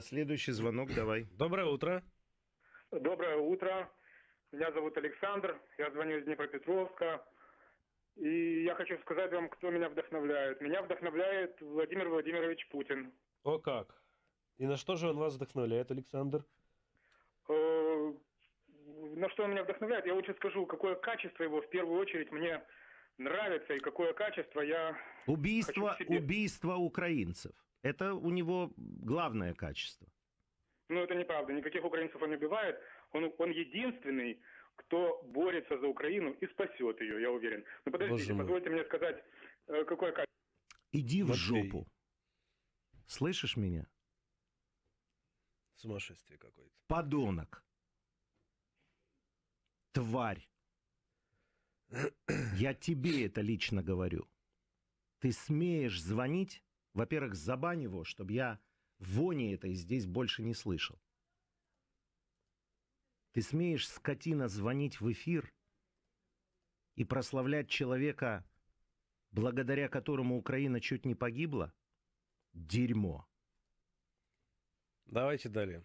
Следующий звонок, давай. Доброе утро. Доброе утро. Меня зовут Александр. Я звоню из Днепропетровска. И я хочу сказать вам, кто меня вдохновляет. Меня вдохновляет Владимир Владимирович Путин. О как. И на что же он вас вдохновляет, Александр? Э, на что он меня вдохновляет? Я лучше скажу, какое качество его в первую очередь мне нравится и какое качество я Убийство, хочу в себе. убийство украинцев. Это у него главное качество. Ну, это неправда. Никаких украинцев он не убивает. Он, он единственный, кто борется за Украину и спасет ее, я уверен. Но подождите, Боже мой. позвольте мне сказать, э, какое качество. Иди в Матвей. жопу. Слышишь меня? Сумасшествие какое-то. Подонок. Тварь. Я тебе это лично говорю. Ты смеешь звонить? Во-первых, забань его, чтобы я вони этой здесь больше не слышал. Ты смеешь, скотина, звонить в эфир и прославлять человека, благодаря которому Украина чуть не погибла? Дерьмо. Давайте далее.